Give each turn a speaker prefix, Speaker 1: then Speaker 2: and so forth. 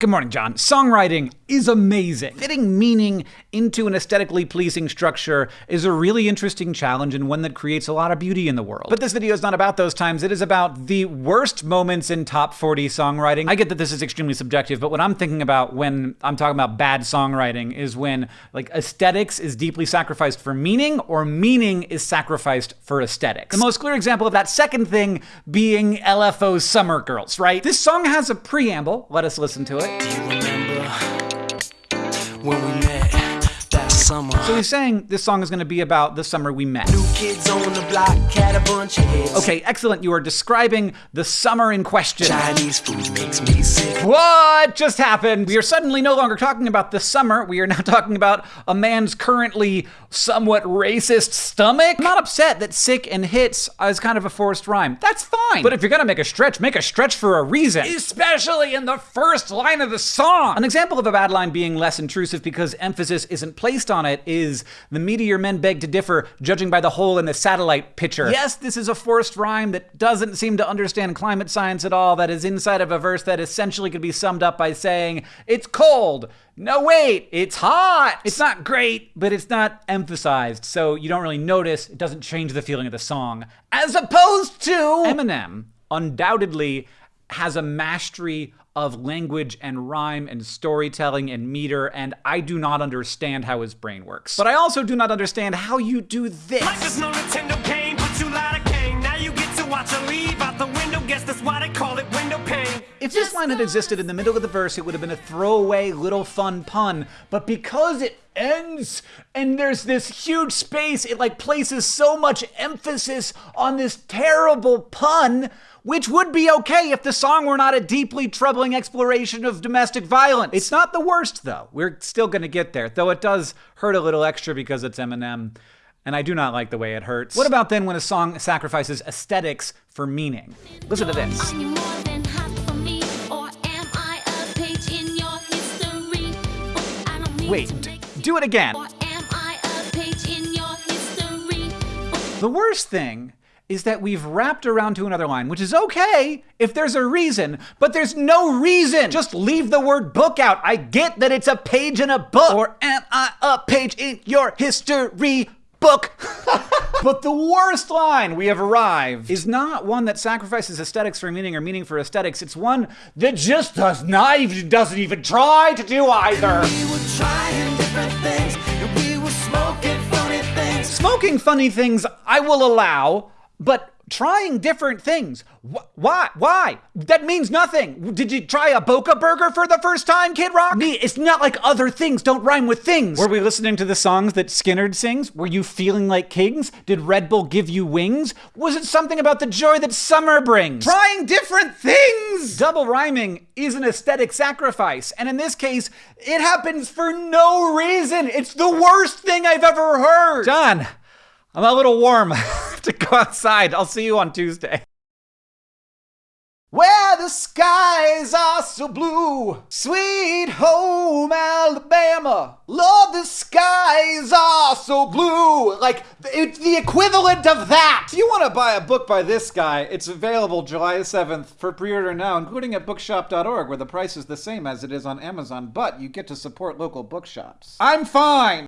Speaker 1: Good morning, John. Songwriting is amazing. Fitting meaning into an aesthetically pleasing structure is a really interesting challenge and one that creates a lot of beauty in the world. But this video is not about those times. It is about the worst moments in top 40 songwriting. I get that this is extremely subjective, but what I'm thinking about when I'm talking about bad songwriting is when like aesthetics is deeply sacrificed for meaning or meaning is sacrificed for aesthetics. The most clear example of that second thing being LFO's Summer Girls, right? This song has a preamble. Let us listen to it.
Speaker 2: When we met summer?
Speaker 1: So he's saying this song is going to be about the summer we met.
Speaker 2: New kids on the block had a bunch of heads.
Speaker 1: Okay, excellent. You are describing the summer in question.
Speaker 2: Chinese food makes me sick.
Speaker 1: What just happened? We are suddenly no longer talking about the summer. We are now talking about a man's currently somewhat racist stomach. I'm not upset that sick and hits is kind of a forced rhyme. That's fine. But if you're gonna make a stretch, make a stretch for a reason. Especially in the first line of the song. An example of a bad line being less intrusive because emphasis isn't placed on it is the meteor men beg to differ, judging by the hole in the satellite picture. Yes, this is a forced rhyme that doesn't seem to understand climate science at all, that is inside of a verse that essentially could be summed up by saying, It's cold. No, wait, it's hot. It's not great, but it's not emphasized, so you don't really notice. It doesn't change the feeling of the song. As opposed to Eminem, undoubtedly has a mastery of language and rhyme and storytelling and meter, and I do not understand how his brain works. But I also do not understand how you do this.
Speaker 3: Watch her leave out the window. Guess that's why they call it window pane.
Speaker 1: If this line had existed in the middle of the verse, it would have been a throwaway little fun pun. But because it ends and there's this huge space, it like places so much emphasis on this terrible pun, which would be okay if the song were not a deeply troubling exploration of domestic violence. It's not the worst though. We're still gonna get there, though it does hurt a little extra because it's Eminem. And I do not like the way it hurts. What about then when a song sacrifices aesthetics for meaning? Listen to this.
Speaker 4: Are you more than hot for me, or am I a page in your history? I don't
Speaker 1: Wait,
Speaker 4: to
Speaker 1: d-
Speaker 4: make
Speaker 1: do it again.
Speaker 4: Or am I a page in your history?
Speaker 1: The worst thing is that we've wrapped around to another line, which is okay if there's a reason, but there's no reason. Just leave the word book out. I get that it's a page in a book. Or am I a page in your history book? but the worst line we have arrived is not one that sacrifices aesthetics for meaning or meaning for aesthetics. It's one that just does not even doesn't even try to do either.
Speaker 2: We were trying different things, and we were smoking funny things.
Speaker 1: Smoking funny things I will allow, but trying different things. Wh- Why? Why? That means nothing. Did you try a Boca burger for the first time, Kid Rock? Me, it's not like other things don't rhyme with things. Were we listening to the songs that Skynyrd sings? Were you feeling like kings? Did Red Bull give you wings? Was it something about the joy that summer brings? Trying different things! Double rhyming is an aesthetic sacrifice, and in this case, it happens for no reason. It's the worst thing I've ever heard. John, I'm a little warm to go outside. I'll see you on Tuesday. Where the skies are so blue, sweet home Alabama. Lord, the skies are so blue. Like, it's the equivalent of that.
Speaker 5: If you want to buy a book by this guy, it's available July 7th for pre order now, including at bookshop.org, where the price is the same as it is on Amazon, but you get to support local bookshops. I'm fine!